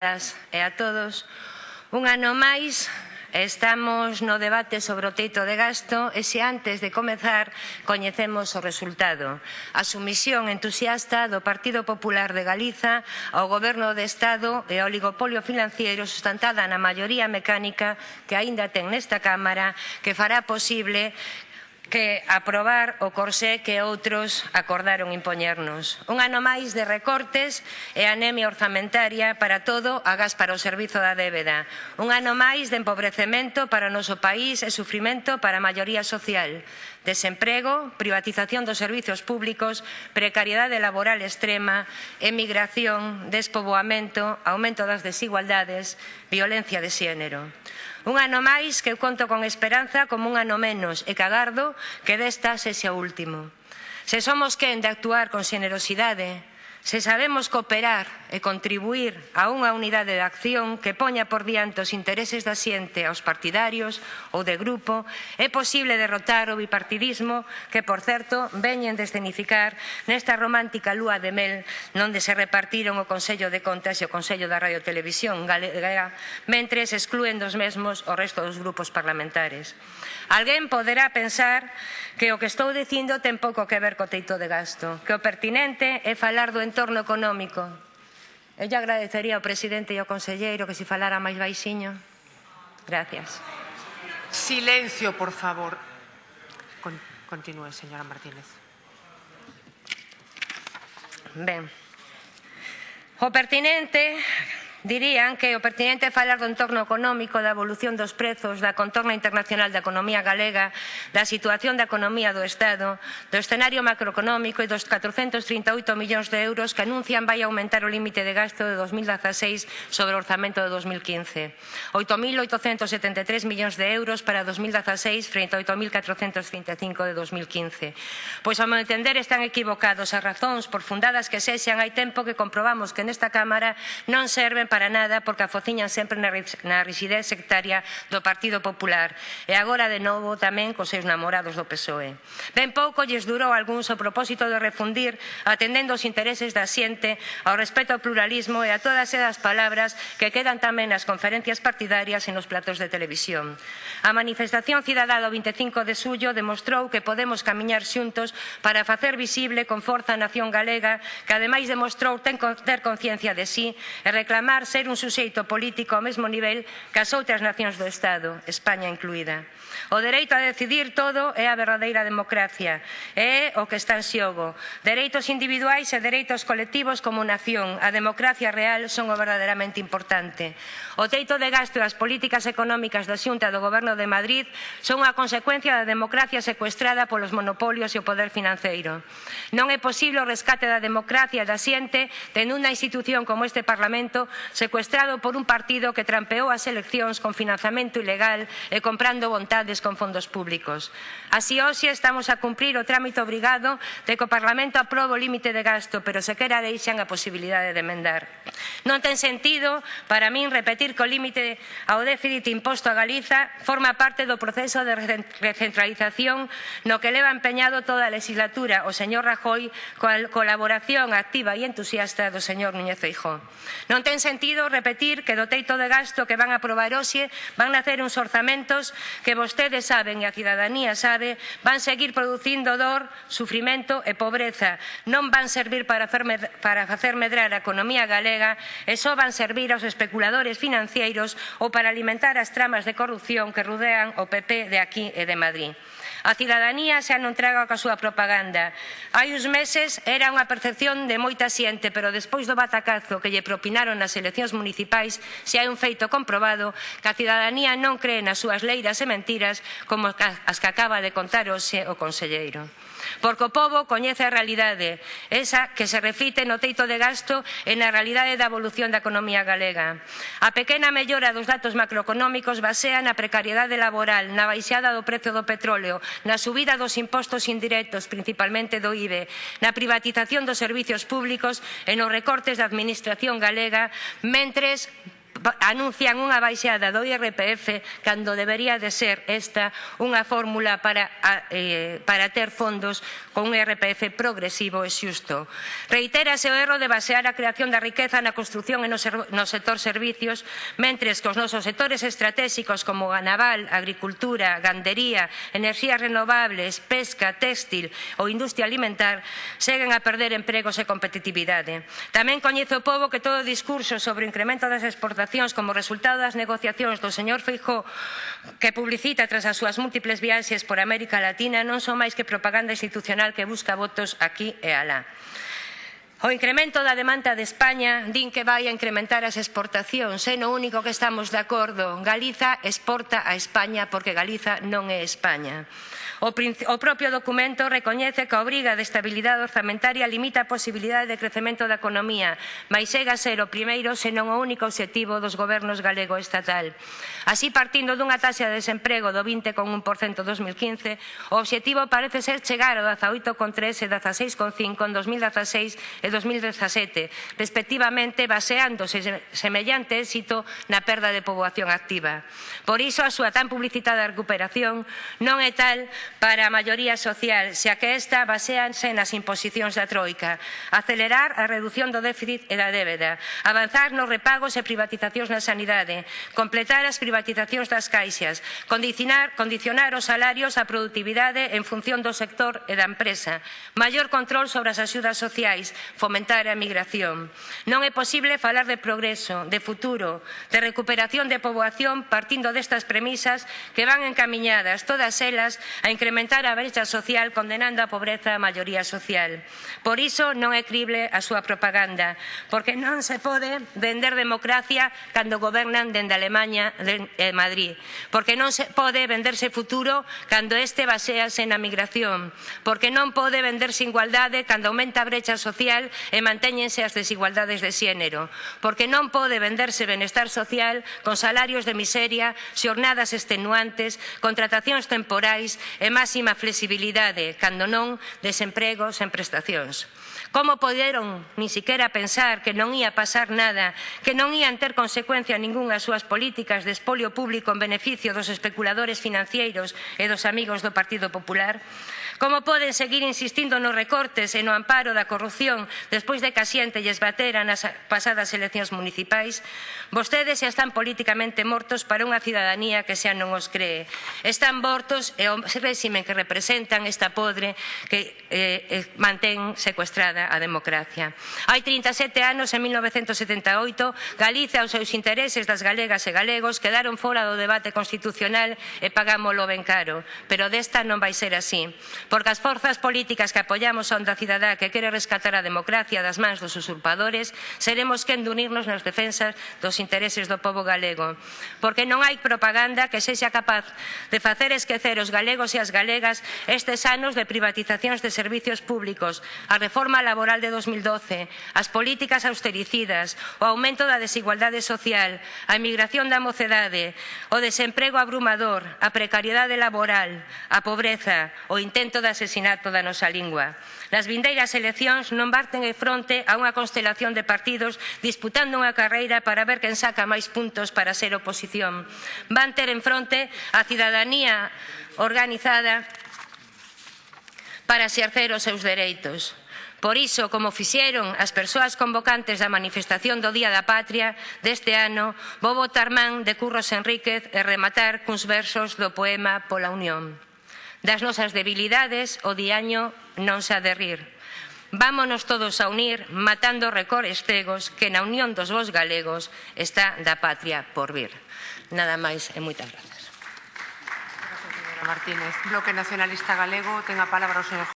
e a todos. Un ano máis estamos no debate sobre o teito de gasto e se antes de comezar coñecemos o resultado. A sumisión entusiasta do Partido Popular de Galiza ao Goberno de Estado e ao oligopolio financiero sustentada na maioría mecánica que aínda ten nesta Cámara que fará posible que aprobar o corsé que outros acordaron impoñernos. Un ano máis de recortes e anemia orzamentaria para todo agás para o servizo da débeda. Un ano máis de empobrecemento para o noso país e sufrimento para a maioría social. Desemprego, privatización dos servizos públicos, precariedade laboral extrema, emigración, despoboamento, aumento das desigualdades, violencia de xénero. Un ano máis que eu conto con esperanza como un ano menos e que agardo que desta sexa o último. Se somos quen de actuar con xenerosidade, Se sabemos cooperar e contribuir a unha unidade de acción que poña por diante os intereses da xente aos partidarios ou de grupo, é posible derrotar o bipartidismo que, por certo, veñen de escenificar nesta romántica lúa de mel onde se repartiron o Consello de Contas e o Consello da Radio Televisión Galega, mentres exclúen dos mesmos o resto dos grupos parlamentares. Alguén poderá pensar que o que estou dicindo ten pouco que ver co teito de gasto, que o pertinente é falar do entorno económico. Eu lle agradecería ao presidente e ao conselleiro que se falara máis baixiño. Gracias. Silencio, por favor. Con, continúe, señora Martínez. Ben. O pertinente Dirían que o pertinente é falar do entorno económico, da evolución dos prezos, da contorna internacional da economía galega, da situación da economía do Estado, do escenario macroeconómico e dos 438 millóns de euros que anuncian vai aumentar o límite de gasto de 2016 sobre o orzamento de 2015. 8.873 millóns de euros para 2016 frente a 8.435 de 2015. Pois, ao meu entender, están equivocados as razóns, por fundadas que sexan, hai tempo que comprobamos que nesta Cámara non serven para nada porque a fociñan sempre na rigidez sectaria do Partido Popular e agora de novo tamén cos seus namorados do PSOE. Ben pouco lles durou algúns o propósito de refundir atendendo os intereses da xente ao respeto ao pluralismo e a todas esas palabras que quedan tamén nas conferencias partidarias e nos platos de televisión. A manifestación cidadá do 25 de xullo demostrou que podemos camiñar xuntos para facer visible con forza a nación galega que ademais demostrou ter conciencia de sí e reclamar intentar ser un suxeito político ao mesmo nivel que as outras nacións do Estado, España incluída. O dereito a decidir todo é a verdadeira democracia. É o que está en xogo. Dereitos individuais e dereitos colectivos como nación. A democracia real son o verdadeiramente importante. O teito de gasto e as políticas económicas da Xunta do Goberno de Madrid son a consecuencia da democracia secuestrada polos monopolios e o poder financeiro. Non é posible o rescate da democracia da xente tendo unha institución como este Parlamento secuestrado por un partido que trampeou as eleccións con financiamento ilegal e comprando vontade sociedades con fondos públicos. Así hoxe estamos a cumprir o trámite obrigado de que o Parlamento aprobe o límite de gasto, pero sequera deixan a posibilidade de emendar. Non ten sentido para min repetir que o límite ao déficit imposto a Galiza forma parte do proceso de recentralización no que leva empeñado toda a legislatura o señor Rajoy coa colaboración activa e entusiasta do señor Núñez Feijóo. Non ten sentido repetir que do teito de gasto que van a aprobar hoxe van nacer uns orzamentos que vostedes vostedes saben e a cidadanía sabe, van seguir producindo dor, sufrimento e pobreza. Non van servir para, para facer medrar a economía galega e só van servir aos especuladores financeiros ou para alimentar as tramas de corrupción que rodean o PP de aquí e de Madrid. A cidadanía xa non traga coa súa propaganda. Hai uns meses era unha percepción de moita xente, pero despois do batacazo que lle propinaron nas eleccións municipais, se hai un feito comprobado que a cidadanía non cree nas súas leiras e mentiras como as que acaba de contar hoxe o conselleiro porque o povo coñece a realidade, esa que se refite no teito de gasto e na realidade da evolución da economía galega. A pequena mellora dos datos macroeconómicos basea na precariedade laboral, na baixada do prezo do petróleo, na subida dos impostos indirectos, principalmente do IBE, na privatización dos servizos públicos e nos recortes da administración galega, mentres anuncian unha baixada do IRPF cando debería de ser esta unha fórmula para, eh, para ter fondos con un IRPF progresivo e xusto. Reitérase o erro de basear a creación da riqueza na construción e no, ser, no sector servicios, mentres que os nosos sectores estratégicos como a naval, agricultura, gandería, enerxías renovables, pesca, textil ou industria alimentar seguen a perder empregos e competitividade. Tamén coñece o povo que todo o discurso sobre o incremento das exportacións declaracións como resultado das negociacións do señor Feijó que publicita tras as súas múltiples viaxes por América Latina non son máis que propaganda institucional que busca votos aquí e alá. O incremento da demanda de España din que vai a incrementar as exportacións, é no único que estamos de acordo. Galiza exporta a España porque Galiza non é España. O, o propio documento recoñece que a obriga de estabilidade orzamentaria limita a posibilidade de crecemento da economía, mas chega a ser o primeiro senón o único obxectivo dos gobernos galego e estatal. Así, partindo dunha taxa de desemprego do 20,1% 2015, o obxectivo parece ser chegar ao 18,3 e 16,5 en 2016 e 2017, respectivamente baseándose semellante éxito na perda de poboación activa. Por iso, a súa tan publicitada recuperación non é tal para a maioría social, xa que esta baseanse nas imposicións da Troika. Acelerar a reducción do déficit e da débeda, avanzar nos repagos e privatizacións na sanidade, completar as privatizacións das caixas, condicionar, condicionar os salarios á productividade en función do sector e da empresa, maior control sobre as axudas sociais, fomentar a migración. Non é posible falar de progreso, de futuro, de recuperación de poboación partindo destas premisas que van encamiñadas todas elas a incrementar a brecha social condenando a pobreza a maioría social. Por iso non é crible a súa propaganda, porque non se pode vender democracia cando gobernan dende Alemanha e eh, Madrid, porque non se pode venderse futuro cando este basease na migración, porque non pode venderse igualdade cando aumenta a brecha social e mantéñense as desigualdades de xénero, porque non pode venderse benestar social con salarios de miseria, xornadas extenuantes, contratacións temporais e máxima flexibilidade, cando non desemprego sen prestacións. Como poderon ni siquiera pensar que non ia pasar nada, que non ían ter consecuencia ningunha as súas políticas de espolio público en beneficio dos especuladores financeiros e dos amigos do Partido Popular? Como poden seguir insistindo nos recortes e no amparo da corrupción despois de que a xente lles batera nas pasadas eleccións municipais? Vostedes xa están políticamente mortos para unha cidadanía que xa non os cree. Están mortos e o réxime que representan esta podre que eh, eh mantén secuestrada a democracia. Hai 37 anos, en 1978, Galiza os seus intereses das galegas e galegos quedaron fora do debate constitucional e pagámolo ben caro. Pero desta non vai ser así porque as forzas políticas que apoiamos a onda cidadá que quere rescatar a democracia das mans dos usurpadores, seremos quen de unirnos nas defensas dos intereses do povo galego, porque non hai propaganda que sexa capaz de facer esquecer os galegos e as galegas estes anos de privatizacións de servizos públicos, a reforma laboral de 2012, as políticas austericidas, o aumento da desigualdade social, a emigración da mocedade, o desemprego abrumador, a precariedade laboral, a pobreza, o intento intento de asesinato da nosa lingua. Nas vindeiras eleccións non barten en fronte a unha constelación de partidos disputando unha carreira para ver quen saca máis puntos para ser oposición. Van ter en fronte a cidadanía organizada para exercer os seus dereitos. Por iso, como fixeron as persoas convocantes da manifestación do Día da Patria deste ano, vou votar man de Curros Enríquez e rematar cuns versos do poema Pola Unión. Das nosas debilidades o diaño non se ha de rir. Vámonos todos a unir matando recores cegos que na unión dos vos galegos está da patria por vir. Nada máis e moitas grazas. Gracias, señora Martínez. Bloque Nacionalista Galego, ten a palabra o señor